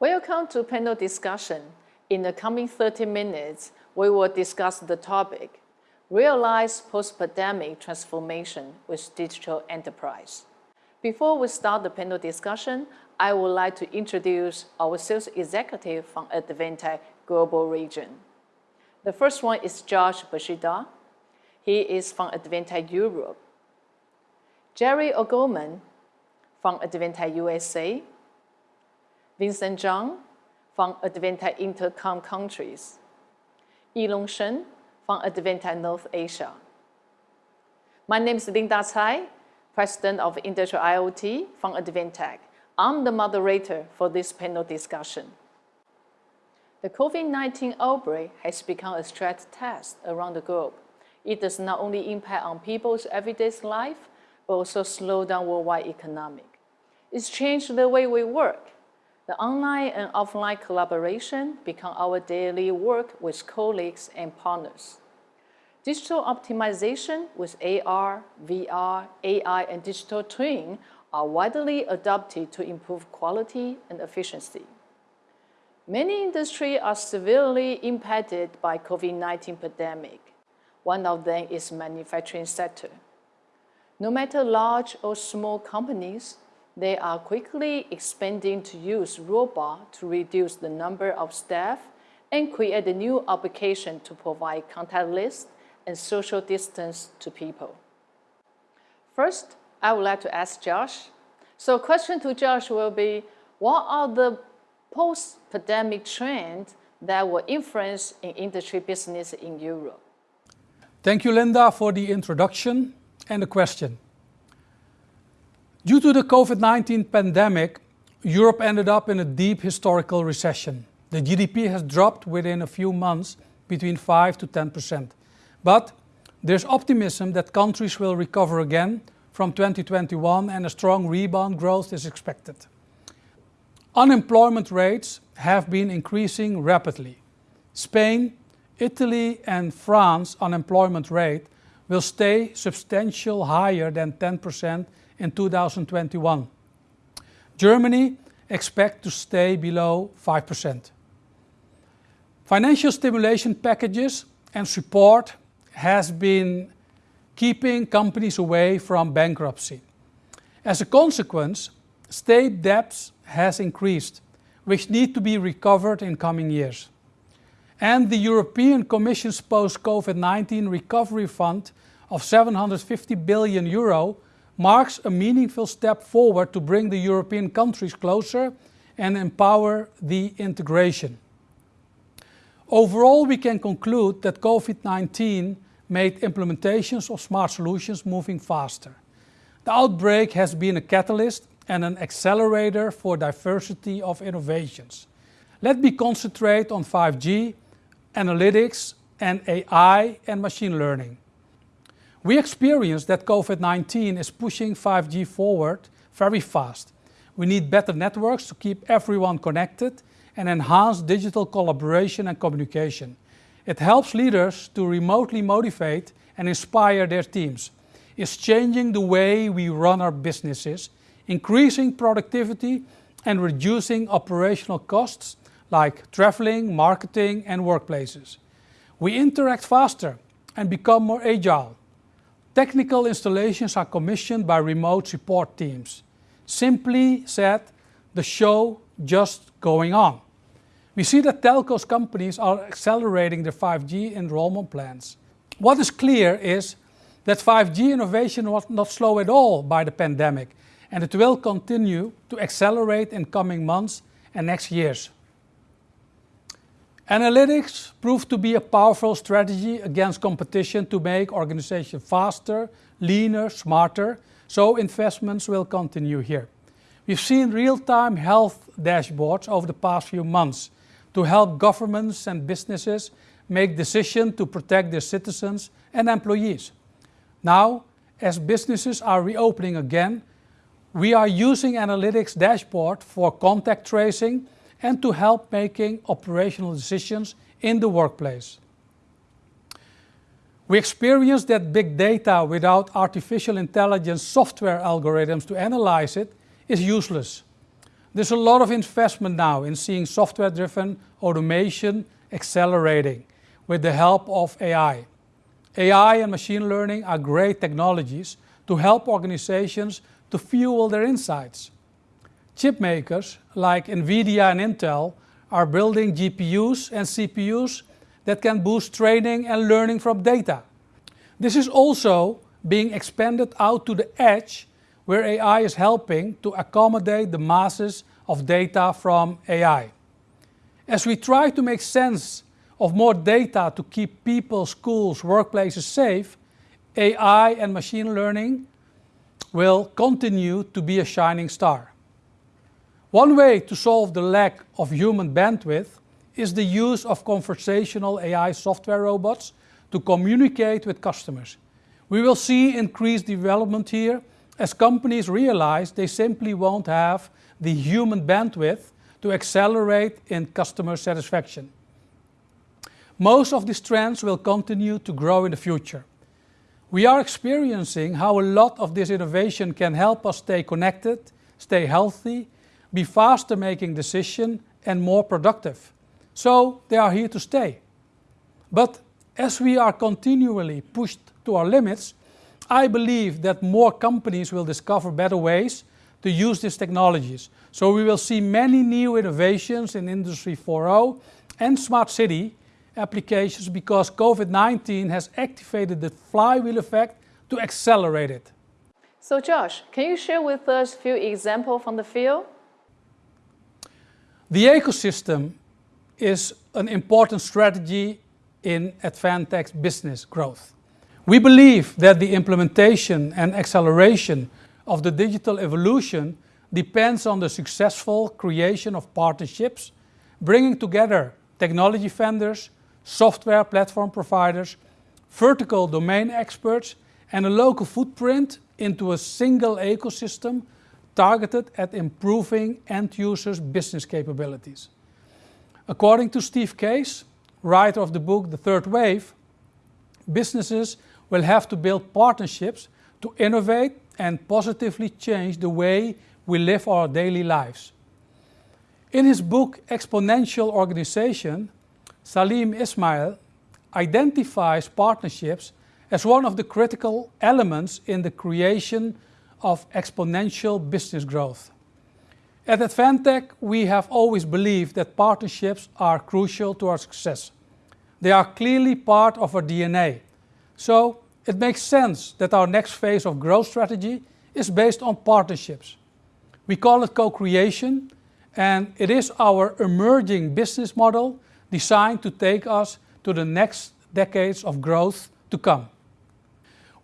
Welcome to panel discussion. In the coming 30 minutes, we will discuss the topic, Realize Post-Pandemic Transformation with Digital Enterprise. Before we start the panel discussion, I would like to introduce our sales executive from Advantech Global Region. The first one is Jash Bansidhar. He is from Advantech Europe. Jerry O'Gorman from Advantech USA. Vincent Zhang from Advantech Intercom countries. Yilong Shen from Advantech North Asia. My name is Linda Tsai, President of Industrial IoT from Advantech. I'm the moderator for this panel discussion. The COVID-19 outbreak has become a stress test around the globe. It does not only impact on people's everyday life, but also slow down worldwide economic. It's changed the way we work, the online and offline collaboration become our daily work with colleagues and partners. Digital optimization with AR, VR, AI, and digital twin are widely adopted to improve quality and efficiency. Many industries are severely impacted by COVID-19 pandemic. One of them is manufacturing sector. No matter large or small companies, they are quickly expanding to use robot to reduce the number of staff and create a new application to provide contactless and social distance to people. First, I would like to ask Josh. So question to Josh will be, what are the post-pandemic trends that will influence in industry business in Europe? Thank you, Linda, for the introduction and the question. Due to the COVID-19 pandemic, Europe ended up in a deep historical recession. The GDP has dropped within a few months between 5 to 10%. But there's optimism that countries will recover again from 2021 and a strong rebound growth is expected. Unemployment rates have been increasing rapidly. Spain, Italy and France unemployment rate will stay substantial higher than 10% in 2021. Germany expect to stay below 5%. Financial stimulation packages and support has been keeping companies away from bankruptcy. As a consequence, state debts has increased, which need to be recovered in coming years. And the European Commission's post-COVID-19 recovery fund of 750 billion euro marks a meaningful step forward to bring the European countries closer and empower the integration. Overall, we can conclude that COVID-19 made implementations of smart solutions moving faster. The outbreak has been a catalyst and an accelerator for diversity of innovations. Let me concentrate on 5G, analytics, and AI and machine learning. We experience that COVID-19 is pushing 5G forward very fast. We need better networks to keep everyone connected and enhance digital collaboration and communication. It helps leaders to remotely motivate and inspire their teams. It's changing the way we run our businesses, increasing productivity and reducing operational costs like traveling, marketing and workplaces. We interact faster and become more agile. Technical installations are commissioned by remote support teams. Simply said, the show just going on. We see that telcos companies are accelerating their 5G enrollment plans. What is clear is that 5G innovation was not slowed at all by the pandemic and it will continue to accelerate in coming months and next years. Analytics proved to be a powerful strategy against competition to make organizations faster, leaner, smarter, so investments will continue here. We've seen real-time health dashboards over the past few months to help governments and businesses make decisions to protect their citizens and employees. Now, as businesses are reopening again, we are using analytics dashboard for contact tracing and to help making operational decisions in the workplace. We experienced that big data without artificial intelligence software algorithms to analyze it is useless. There's a lot of investment now in seeing software-driven automation accelerating with the help of AI. AI and machine learning are great technologies to help organizations to fuel their insights. Chip makers like NVIDIA and Intel are building GPUs and CPUs that can boost training and learning from data. This is also being expanded out to the edge where AI is helping to accommodate the masses of data from AI. As we try to make sense of more data to keep people, schools, workplaces safe, AI and machine learning will continue to be a shining star. One way to solve the lack of human bandwidth is the use of conversational AI software robots to communicate with customers. We will see increased development here as companies realize they simply won't have the human bandwidth to accelerate in customer satisfaction. Most of these trends will continue to grow in the future. We are experiencing how a lot of this innovation can help us stay connected, stay healthy, be faster making decisions, and more productive. So they are here to stay. But as we are continually pushed to our limits, I believe that more companies will discover better ways to use these technologies. So we will see many new innovations in Industry 4.0 and smart city applications because COVID-19 has activated the flywheel effect to accelerate it. So Josh, can you share with us a few examples from the field? The ecosystem is an important strategy in Advantech's business growth. We believe that the implementation and acceleration of the digital evolution depends on the successful creation of partnerships, bringing together technology vendors, software platform providers, vertical domain experts, and a local footprint into a single ecosystem targeted at improving end users' business capabilities. According to Steve Case, writer of the book The Third Wave, businesses will have to build partnerships to innovate and positively change the way we live our daily lives. In his book Exponential Organization, Salim Ismail identifies partnerships as one of the critical elements in the creation of exponential business growth. At Advantech, we have always believed that partnerships are crucial to our success. They are clearly part of our DNA. So it makes sense that our next phase of growth strategy is based on partnerships. We call it co-creation, and it is our emerging business model designed to take us to the next decades of growth to come.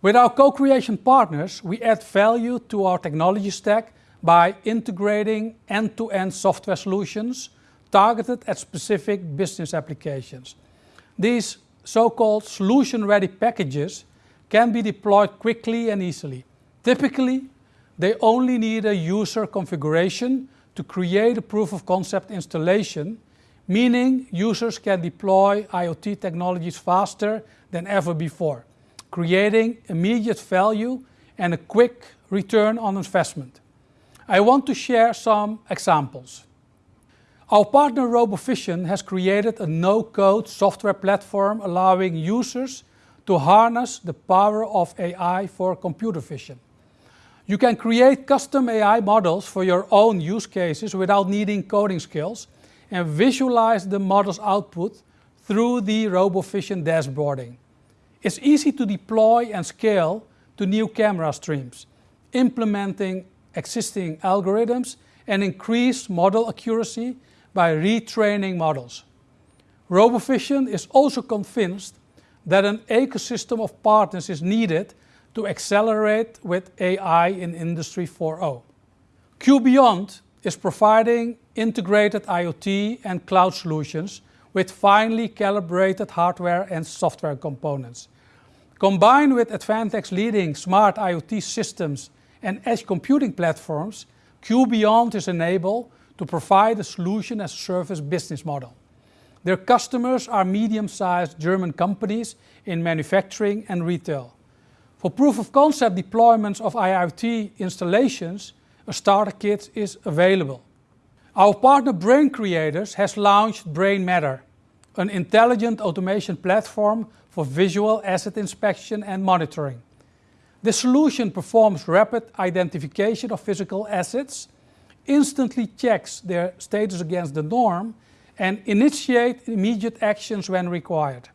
With our co-creation partners, we add value to our technology stack by integrating end-to-end software solutions targeted at specific business applications. These so-called solution-ready packages can be deployed quickly and easily. Typically, they only need a user configuration to create a proof of concept installation meaning users can deploy IoT technologies faster than ever before, creating immediate value and a quick return on investment. I want to share some examples. Our partner RoboVision has created a no-code software platform allowing users to harness the power of AI for computer vision. You can create custom AI models for your own use cases without needing coding skills and visualize the model's output through the RoboVision dashboarding. It's easy to deploy and scale to new camera streams, implementing existing algorithms and increase model accuracy by retraining models. RoboVision is also convinced that an ecosystem of partners is needed to accelerate with AI in Industry 4.0. QBeyond is providing integrated IoT and cloud solutions with finely calibrated hardware and software components. Combined with Advantech's leading smart IoT systems and edge computing platforms, QBeyond is enabled to provide a solution as a service business model. Their customers are medium-sized German companies in manufacturing and retail. For proof of concept deployments of IoT installations, a starter kit is available. Our partner Brain Creators has launched Brain Matter, an intelligent automation platform for visual asset inspection and monitoring. The solution performs rapid identification of physical assets, instantly checks their status against the norm, and initiate immediate actions when required.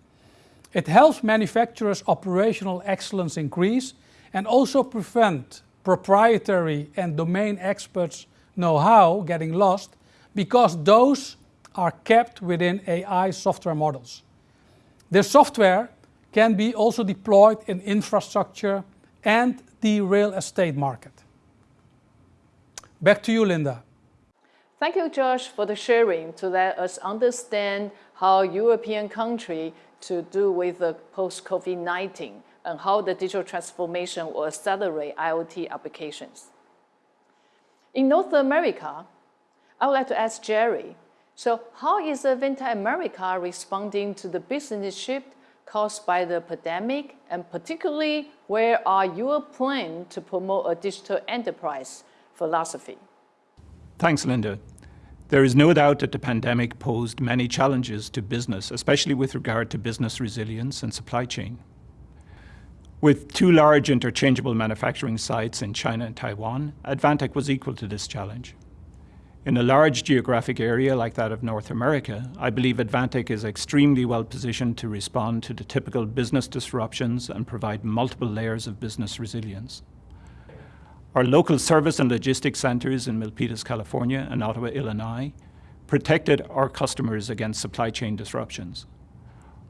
It helps manufacturers' operational excellence increase and also prevent proprietary and domain experts' know-how getting lost because those are kept within AI software models. The software can be also deployed in infrastructure and the real estate market. Back to you, Linda. Thank you, Josh, for the sharing to let us understand how European country to do with the post-COVID-19 and how the digital transformation will accelerate IoT applications. In North America, I would like to ask Jerry, so how is Advantech America responding to the business shift caused by the pandemic, and particularly, where are your plan to promote a digital enterprise philosophy? Thanks, Linda. There is no doubt that the pandemic posed many challenges to business, especially with regard to business resilience and supply chain. With two large interchangeable manufacturing sites in China and Taiwan, Advantech was equal to this challenge. In a large geographic area like that of North America, I believe Advantech is extremely well positioned to respond to the typical business disruptions and provide multiple layers of business resilience. Our local service and logistics centers in Milpitas, California and Ottawa, Illinois protected our customers against supply chain disruptions.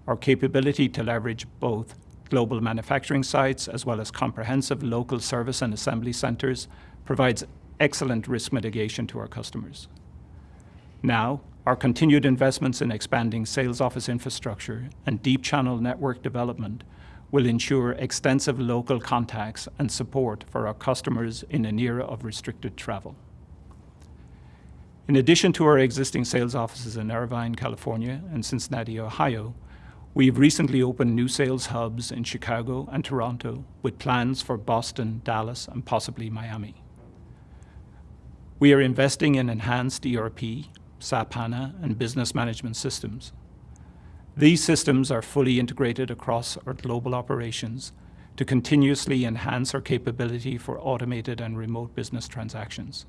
Our capability to leverage both global manufacturing sites as well as comprehensive local service and assembly centers provides excellent risk mitigation to our customers. Now, our continued investments in expanding sales office infrastructure and deep channel network development will ensure extensive local contacts and support for our customers in an era of restricted travel. In addition to our existing sales offices in Irvine, California and Cincinnati, Ohio, we've recently opened new sales hubs in Chicago and Toronto with plans for Boston, Dallas, and possibly Miami. We are investing in enhanced ERP, SAP HANA, and business management systems. These systems are fully integrated across our global operations to continuously enhance our capability for automated and remote business transactions.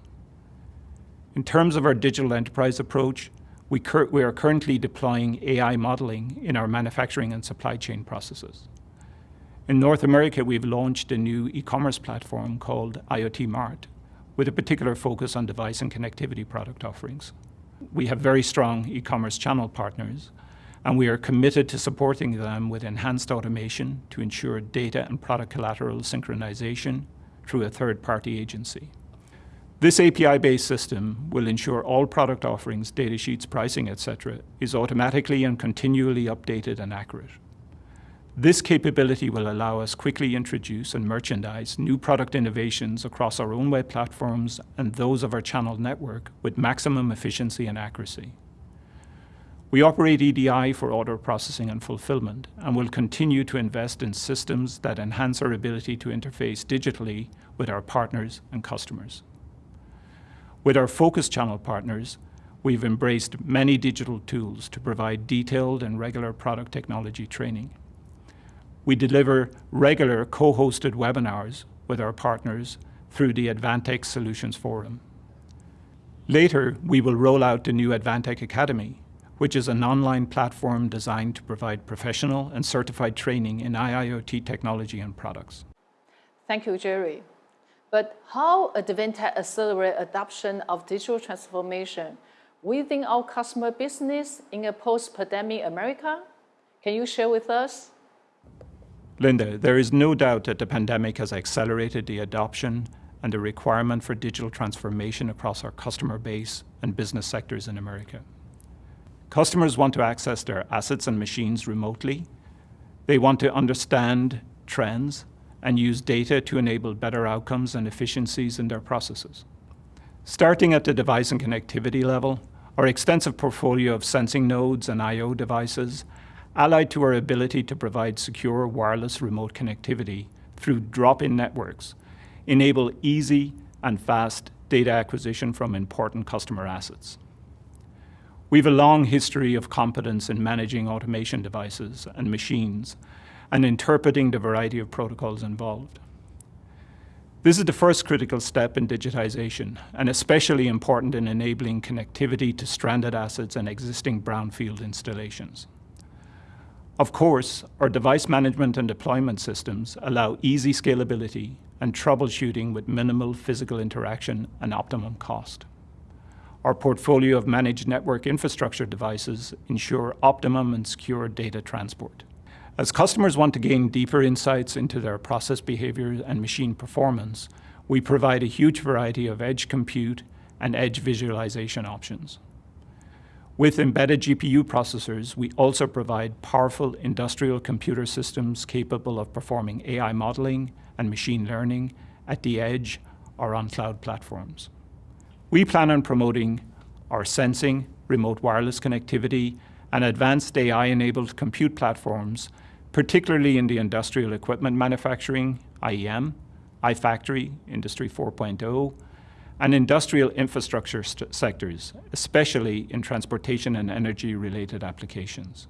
In terms of our digital enterprise approach, we are currently deploying AI modeling in our manufacturing and supply chain processes. In North America, we've launched a new e-commerce platform called IoT Mart, with a particular focus on device and connectivity product offerings. We have very strong e-commerce channel partners, and we are committed to supporting them with enhanced automation to ensure data and product collateral synchronization through a third-party agency. This API-based system will ensure all product offerings, data sheets, pricing, et cetera, is automatically and continually updated and accurate. This capability will allow us quickly introduce and merchandise new product innovations across our own web platforms and those of our channel network with maximum efficiency and accuracy. We operate EDI for order processing and fulfillment and will continue to invest in systems that enhance our ability to interface digitally with our partners and customers. With our focus channel partners, we've embraced many digital tools to provide detailed and regular product technology training. We deliver regular co-hosted webinars with our partners through the Advantech Solutions Forum. Later, we will roll out the new Advantech Academy, which is an online platform designed to provide professional and certified training in IIoT technology and products. Thank you, Jerry. But how Advantech accelerate adoption of digital transformation within our customer business in a post-pandemic America? Can you share with us? Linda, there is no doubt that the pandemic has accelerated the adoption and the requirement for digital transformation across our customer base and business sectors in America. Customers want to access their assets and machines remotely. They want to understand trends and use data to enable better outcomes and efficiencies in their processes. Starting at the device and connectivity level, our extensive portfolio of sensing nodes and I.O. devices allied to our ability to provide secure wireless remote connectivity through drop-in networks, enable easy and fast data acquisition from important customer assets. We have a long history of competence in managing automation devices and machines and interpreting the variety of protocols involved. This is the first critical step in digitization and especially important in enabling connectivity to stranded assets and existing brownfield installations. Of course, our device management and deployment systems allow easy scalability and troubleshooting with minimal physical interaction and optimum cost. Our portfolio of managed network infrastructure devices ensure optimum and secure data transport. As customers want to gain deeper insights into their process behavior and machine performance, we provide a huge variety of edge compute and edge visualization options. With embedded GPU processors, we also provide powerful industrial computer systems capable of performing AI modeling and machine learning at the edge or on cloud platforms. We plan on promoting our sensing, remote wireless connectivity, and advanced AI-enabled compute platforms, particularly in the industrial equipment manufacturing, IEM, iFactory, Industry 4.0, and industrial infrastructure sectors, especially in transportation and energy-related applications.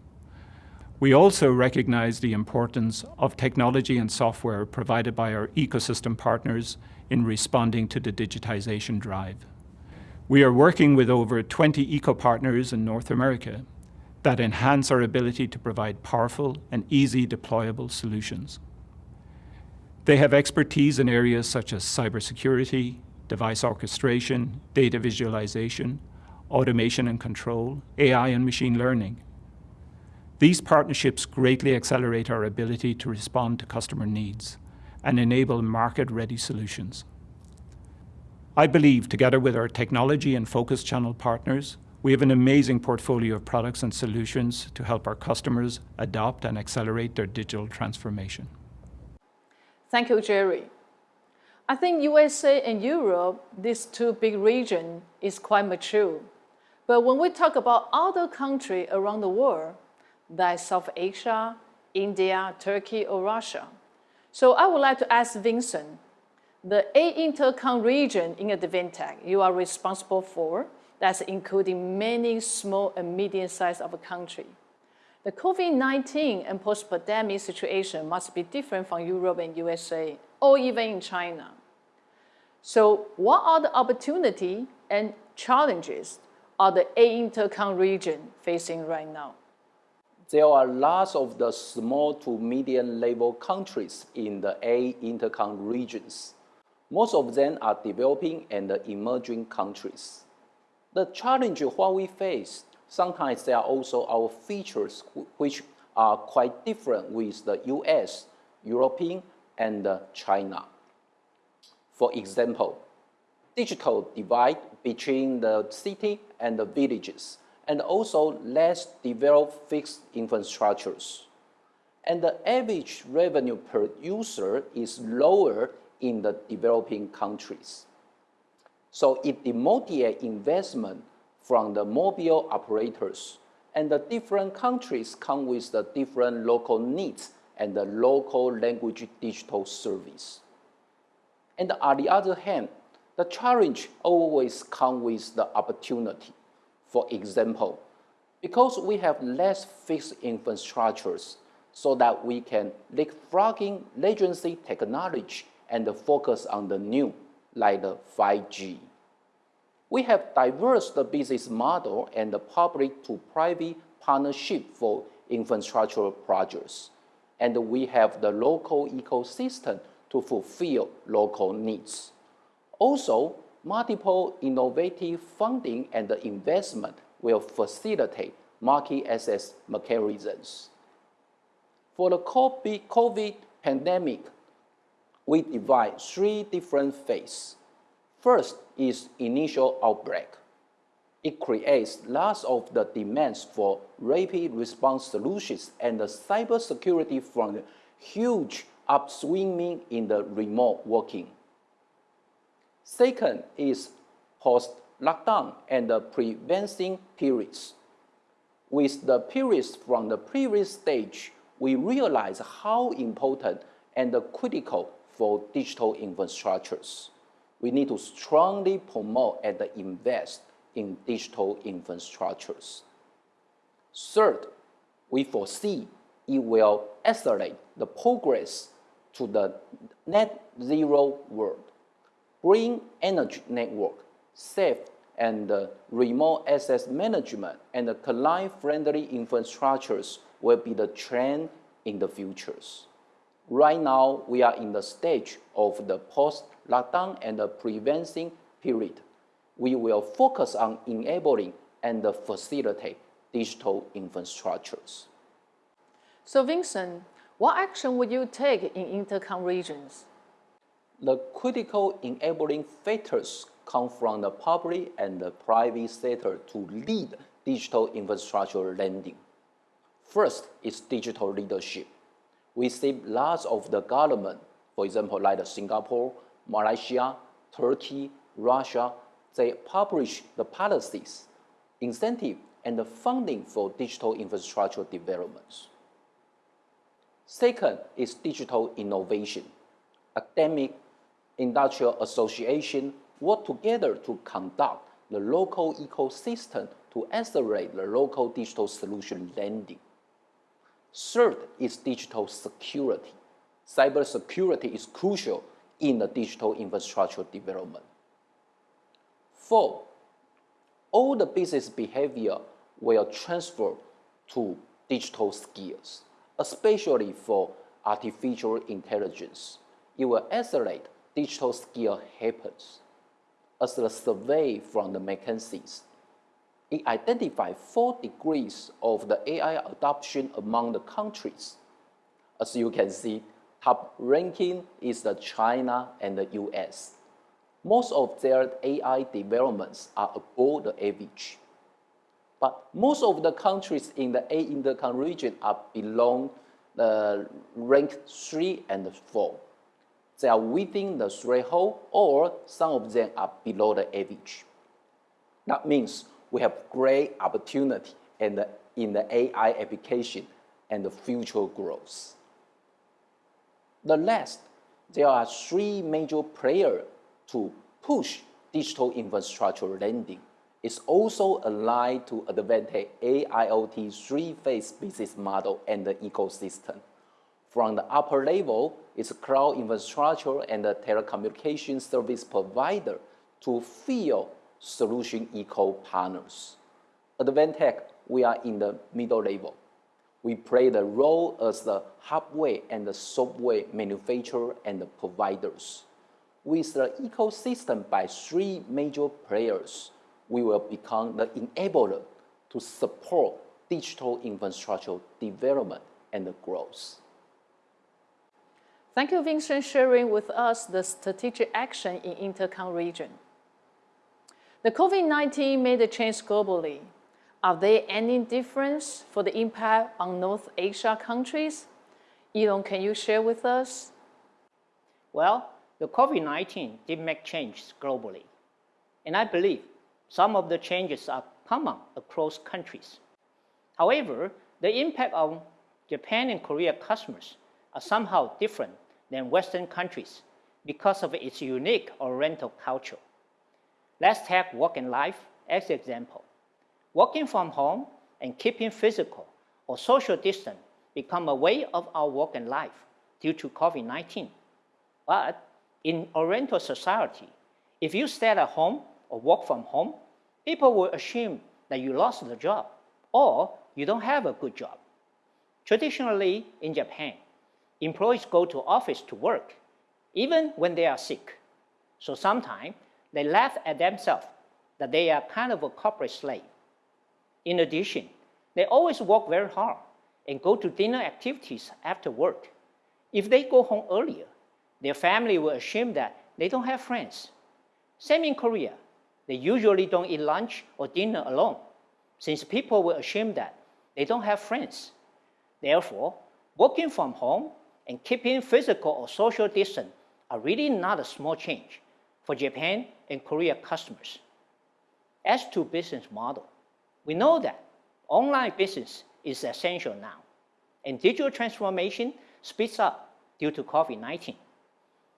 We also recognize the importance of technology and software provided by our ecosystem partners in responding to the digitization drive. We are working with over 20 eco-partners in North America that enhance our ability to provide powerful and easy deployable solutions. They have expertise in areas such as cybersecurity, device orchestration, data visualization, automation and control, AI and machine learning. These partnerships greatly accelerate our ability to respond to customer needs and enable market-ready solutions. I believe together with our technology and focus channel partners, we have an amazing portfolio of products and solutions to help our customers adopt and accelerate their digital transformation. Thank you, Jerry. I think USA and Europe, these two big regions, is quite mature. But when we talk about other country around the world, like South Asia, India, Turkey, or Russia. So I would like to ask Vincent, the A Intercom region in Advantech you are responsible for, that's including many small and medium-sized of a country. The COVID-19 and post-pandemic situation must be different from Europe and USA, or even in China. So what are the opportunity and challenges are the eight Intercom region facing right now? There are lots of the small to medium level countries in the A intercom regions. Most of them are developing and emerging countries. The challenge what we face, sometimes there are also our features which are quite different with the U.S., European, and China. For example, digital divide between the city and the villages, and also less developed fixed infrastructures. And the average revenue per user is lower in the developing countries. So it demotivate investment from the mobile operators, and the different countries come with the different local needs and the local language digital service. And on the other hand, the challenge always come with the opportunity. For example, because we have less fixed infrastructures, so that we can leapfrogging legacy technology and focus on the new, like the 5G. We have diverse the business model and the public to private partnership for infrastructure projects, and we have the local ecosystem to fulfill local needs. Also, multiple innovative funding and investment will facilitate market access mechanisms. For the COVID pandemic, we divide three different phases. First is initial outbreak. It creates lots of the demands for rapid response solutions and the cybersecurity from the huge upswinging in the remote working. Second is post-lockdown and the prevention periods. With the periods from the previous stage, we realize how important and critical for digital infrastructures. we need to strongly promote and invest in digital infrastructures. Third, we foresee it will accelerate the progress to the net zero world. Green energy network, safe and remote access management, and client-friendly infrastructures will be the trend in the futures. Right now, we are in the stage of the post-lockdown and the prevention period. We will focus on enabling and facilitate digital infrastructures. So Vincent, what action would you take in intercom regions? The critical enabling factors come from the public and the private sector to lead digital infrastructure lending. First is digital leadership. We see lots of the government, for example, like Singapore, Malaysia, Turkey, Russia, they publish the policies, incentive, and the funding for digital infrastructure developments. Second is digital innovation. Academic, industrial association work together to conduct the local ecosystem to accelerate the local digital solution lending. Third is digital security. Cybersecurity is crucial in the digital infrastructure development. Four, all the business behavior will transfer to digital skills, especially for artificial intelligence. It will accelerate digital skill happens. As the survey from the McKinsey's it identified four degrees of the AI adoption among the countries. As you can see, top ranking is the China and the US. Most of their AI developments are above the average. But most of the countries in the A intercom region are below the rank 3 and 4. They are within the threshold or some of them are below the average. That means we have great opportunity in the, in the AI application and the future growth. The last, there are three major players to push digital infrastructure lending. It's also aligned to Advantech AIoT three-phase business model and the ecosystem. From the upper level, it's cloud infrastructure and the telecommunication service provider to field solution eco partners. At Advantech, we are in the middle level. We play the role as the hardware and the software manufacturer and the providers. With the ecosystem by three major players, we will become the enabler to support digital infrastructure development and growth. Thank you, Vincent, sharing with us the strategic action in Intercom region. The COVID-19 made a change globally. Are there any difference for the impact on North Asia countries? Yilong, can you share with us? Well, the COVID-19 did make changes globally. And I believe some of the changes are common across countries. However, the impact on Japan and Korea customers are somehow different than Western countries because of its unique Oriental culture. Let's take work and life as an example. Working from home and keeping physical or social distance become a way of our work and life due to COVID-19. But in Oriental society, if you stay at home or work from home, people will assume that you lost the job or you don't have a good job. Traditionally in Japan, employees go to office to work, even when they are sick. So sometimes they laugh at themselves that they are kind of a corporate slave. In addition, they always work very hard and go to dinner activities after work. If they go home earlier, their family will assume that they don't have friends. Same in Korea. They usually don't eat lunch or dinner alone, since people will assume that they don't have friends. Therefore, working from home and keeping physical or social distance are really not a small change for Japan and Korea customers. As to business model, we know that online business is essential now, and digital transformation speeds up due to COVID-19.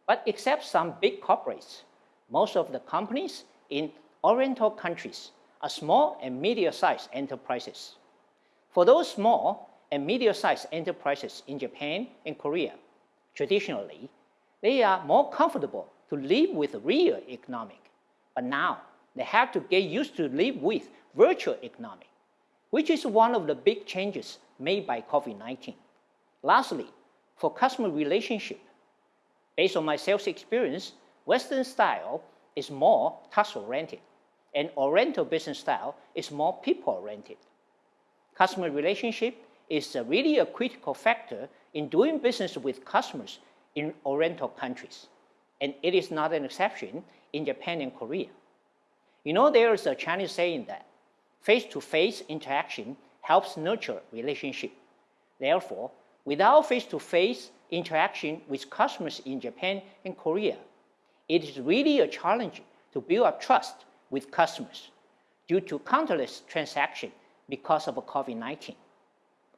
But except some big corporates, most of the companies in Oriental countries are small and medium-sized enterprises. For those small and medium-sized enterprises in Japan and Korea, traditionally, they are more comfortable to live with real economic. But now, they have to get used to live with virtual economic, which is one of the big changes made by COVID-19. Lastly, for customer relationship, based on my sales experience, Western style is more task-oriented, and Oriental business style is more people-oriented. Customer relationship is really a critical factor in doing business with customers in Oriental countries, and it is not an exception in Japan and Korea. You know, there is a Chinese saying that face-to-face -face interaction helps nurture relationship. Therefore, without face-to-face -face interaction with customers in Japan and Korea, it is really a challenge to build up trust with customers due to countless transactions because of COVID-19.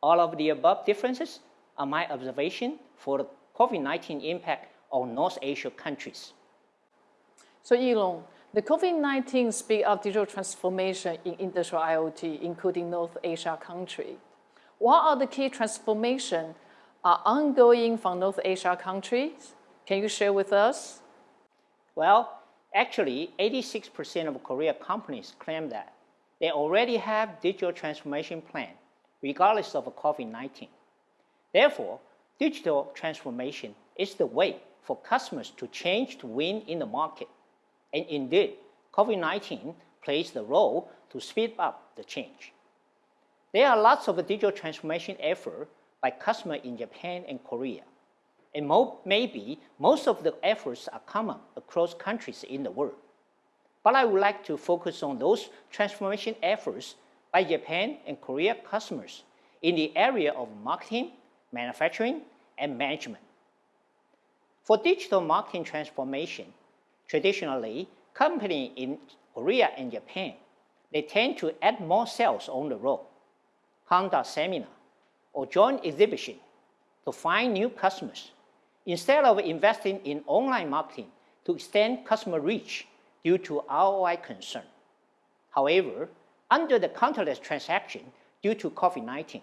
All of the above differences are my observation for the COVID-19 impact on North Asia countries. So Yilong, the COVID-19 speed of digital transformation in industrial IoT, including North Asia country. What are the key transformation are ongoing from North Asia countries? Can you share with us? Well, actually, 86% of Korea companies claim that they already have digital transformation plan, regardless of COVID-19. Therefore, digital transformation is the way for customers to change to win in the market. And indeed, COVID-19 plays the role to speed up the change. There are lots of digital transformation efforts by customers in Japan and Korea. And mo maybe most of the efforts are common across countries in the world. But I would like to focus on those transformation efforts by Japan and Korea customers in the area of marketing, manufacturing, and management. For digital marketing transformation, traditionally, companies in Korea and Japan, they tend to add more sales on the road, conduct seminar, or join exhibition to find new customers, instead of investing in online marketing to extend customer reach due to ROI concern. However, under the countless transaction due to COVID-19,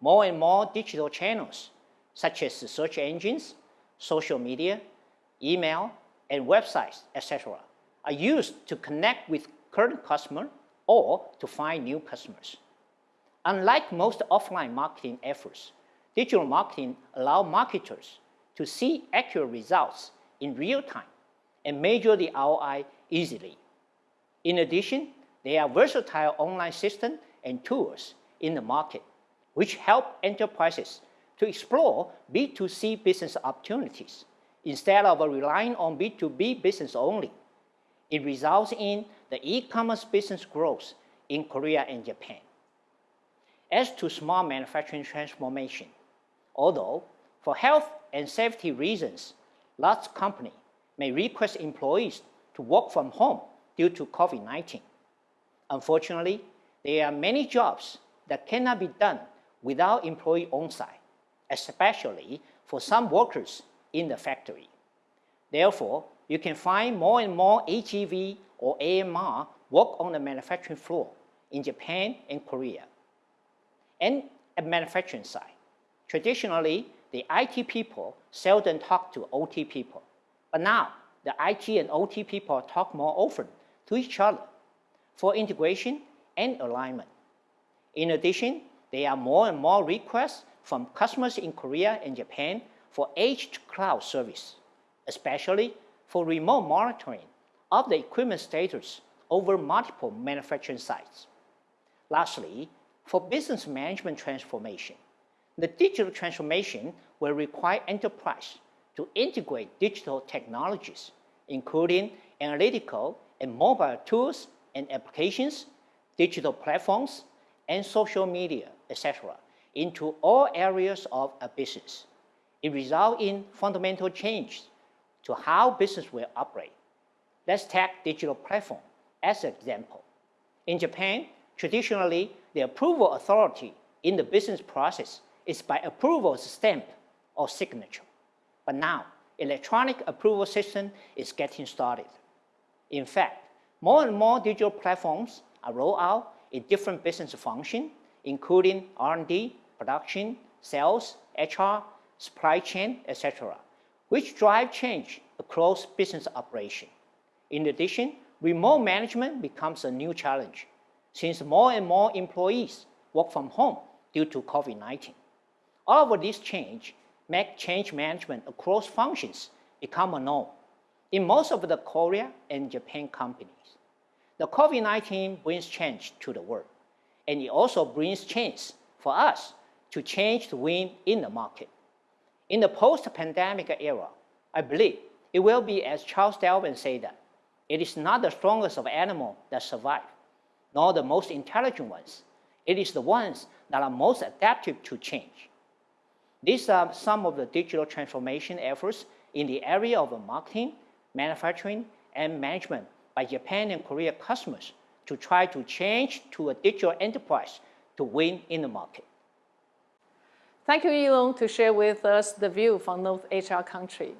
more and more digital channels, such as search engines, social media, email, and websites, etc., are used to connect with current customers or to find new customers. Unlike most offline marketing efforts, digital marketing allows marketers to see accurate results in real time and measure the ROI easily. In addition, there are versatile online systems and tools in the market which help enterprises to explore B2C business opportunities instead of relying on B2B business only. It results in the e-commerce business growth in Korea and Japan. As to smart manufacturing transformation, although for health and safety reasons, large companies may request employees to work from home due to COVID-19. Unfortunately, there are many jobs that cannot be done without employee on-site, especially for some workers in the factory. Therefore, you can find more and more AGV or AMR work on the manufacturing floor in Japan and Korea. And at manufacturing side, traditionally, the IT people seldom talk to OT people. But now, the IT and OT people talk more often to each other for integration and alignment. In addition, there are more and more requests from customers in Korea and Japan for edge cloud service, especially for remote monitoring of the equipment status over multiple manufacturing sites. Lastly, for business management transformation, the digital transformation will require enterprise to integrate digital technologies, including analytical and mobile tools and applications, digital platforms, and social media, etc., into all areas of a business. It results in fundamental change to how business will operate. Let's take digital platform as an example. In Japan, traditionally, the approval authority in the business process is by approval stamp or signature. But now, electronic approval system is getting started. In fact, more and more digital platforms are rolled out in different business functions, including R&D, production, sales, HR, supply chain, etc., which drive change across business operation. In addition, remote management becomes a new challenge since more and more employees work from home due to COVID-19. All of this change make change management across functions become a norm in most of the Korea and Japan companies. The COVID-19 brings change to the world, and it also brings change for us to change to win in the market. In the post-pandemic era, I believe it will be as Charles Darwin said that, it is not the strongest of animals that survive, nor the most intelligent ones. It is the ones that are most adaptive to change. These are some of the digital transformation efforts in the area of marketing, manufacturing, and management by Japan and Korea customers to try to change to a digital enterprise to win in the market. Thank you, Yilong, to share with us the view from North Asia country.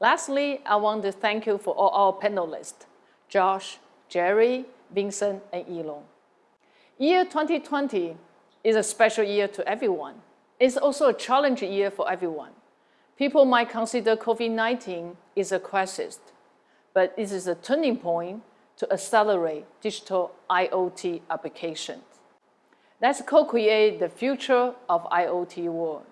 Lastly, I want to thank you for all our panelists, Jash, Jerry, Vincent, and Yilong. Year 2020 is a special year to everyone. It's also a challenging year for everyone. People might consider COVID-19 is a crisis, but it is a turning point to accelerate digital IoT applications. Let's co-create the future of IoT world.